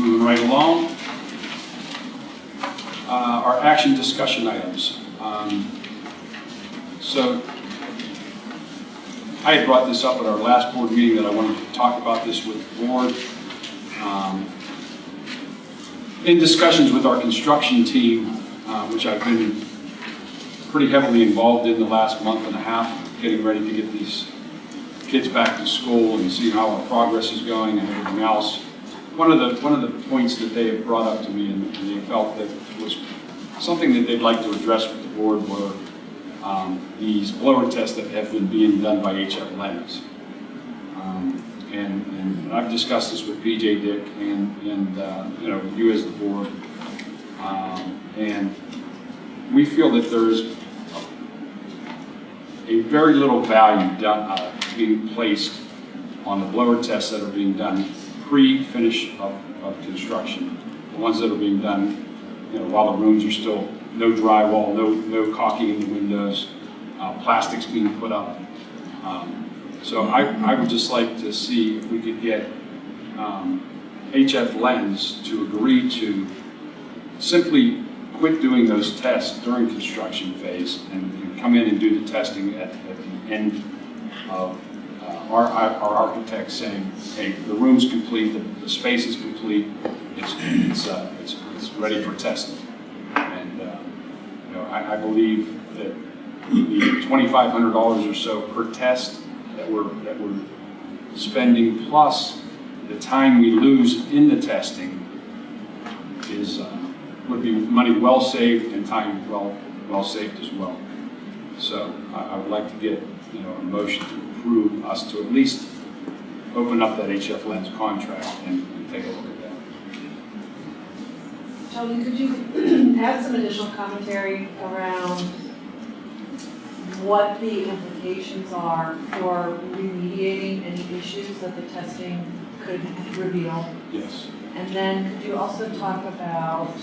moving right along. Uh, Our action discussion items. Um, So I had brought this up at our last board meeting that I wanted to talk about this with the board. Um, In discussions with our construction team, uh, which I've been pretty heavily involved in the last month and a half, getting ready to get these kids back to school and see how our progress is going and everything else. One of the, one of the points that they have brought up to me and and they felt that was something that they'd like to address with the board were um, these blower tests that have been being done by HF Labs. Um, And, and I've discussed this with PJ Dick and, and, uh, you know, you as the board. Um, And we feel that there's a very little value done, uh, being placed on the blower tests that are being done pre-finish of, of construction. The ones that are being done, you know, while the rooms are still, no drywall, no, no caulking in the windows, uh, plastics being put up. Um, So I, I would just like to see if we could get, um, HF Lenz to agree to simply quit doing those tests during construction phase and and come in and do the testing at, at the end of our, our architect saying, hey, the room's complete, the, the space is complete, it's, it's, uh, it's, it's ready for testing. And, uh, you know, I, I believe that the twenty-five hundred dollars or so per test that we're, that we're spending, plus the time we lose in the testing is, uh, would be money well saved and time well, well saved as well. So I, I would like to get, you know, a motion to approve us to at least open up that HF Lenz contract and, and take a look at that. Tony, could you add some additional commentary around what the implications are for remediating any issues that the testing could reveal? Yes. And then could you also talk about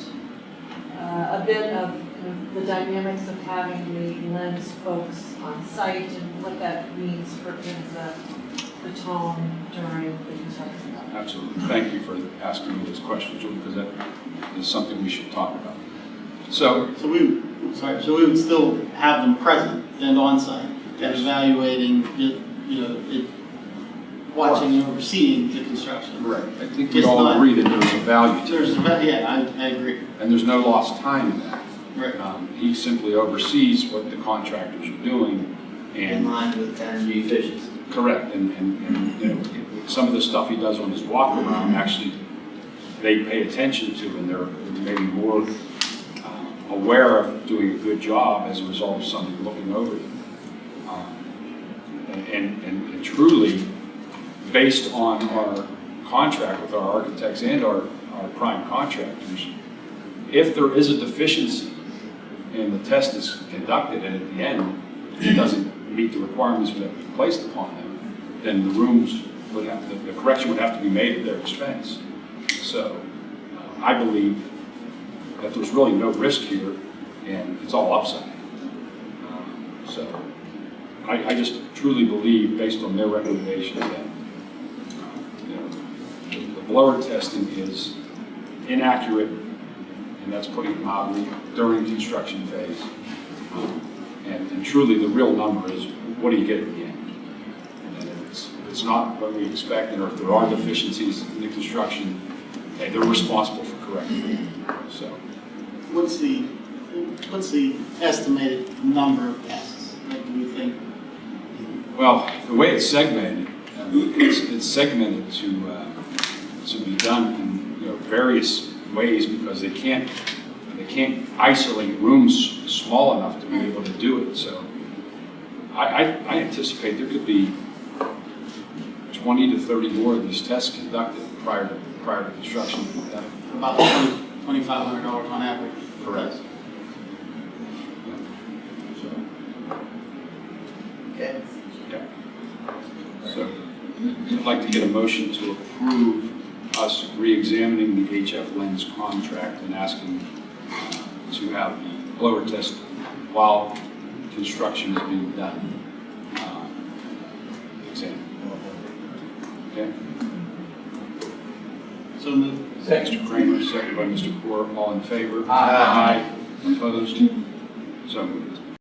uh, a bit of kind of the dynamics of having the Lenz folks on site and what that means for kind of the, the tone during the construction? Absolutely. Thank you for asking me this question, Julie, because that is something we should talk about. So, So we, sorry, so we would still have them present and on-site and Yes. evaluating, you you know, it, watching and overseeing the construction. Right. I think we Just all not- agree that there's a value to There's, it, a va- yeah, I, I agree. and there's no lost time in that. Right. Um, He simply oversees what the contractors are doing, in and line with energy efficiency. Correct, and, and, and, you know, some of the stuff he does on his walk around, actually, they pay attention to, and they're maybe more uh, aware of doing a good job as a result of somebody looking over them. Um, And, and, and truly, based on our contract with our architects and our, our prime contractors, if there is a deficiency and the test is conducted and at the end, it doesn't meet the requirements that we placed upon them, then the rooms would have, the- the correction would have to be made at their expense. So uh, I believe that there's really no risk here and it's all upside. Um, So I, I just truly believe, based on their recommendations, that, uh, you know, the- the blower testing is inaccurate, and that's putting it mildly, during the construction phase. And, and truly, the real number is, what do you get at the end? And if it's, if it's not what we expect, or if there are deficiencies in the construction, hey, they're responsible for correcting it. So, What's the, what's the estimated number of tests? Do you think? well, the way it's segmented, it's, it's segmented to, uh, done in, you know, various ways, because they can't, they can't isolate rooms small enough to be mm. able to do it, so I, I, I anticipate there could be twenty to thirty more of these tests conducted prior to, prior to construction. About twenty-five hundred dollars on average. Correct. So, Okay. yeah. So, I'd like to get a motion to approve us re-examining the HF Lenz contract and asking uh, to have the blower test while construction is being done. uh, Exam. Okay? So moved. Mr. Kramer, second by Mr. Core, all in favor? Aye. Opposed? So moved.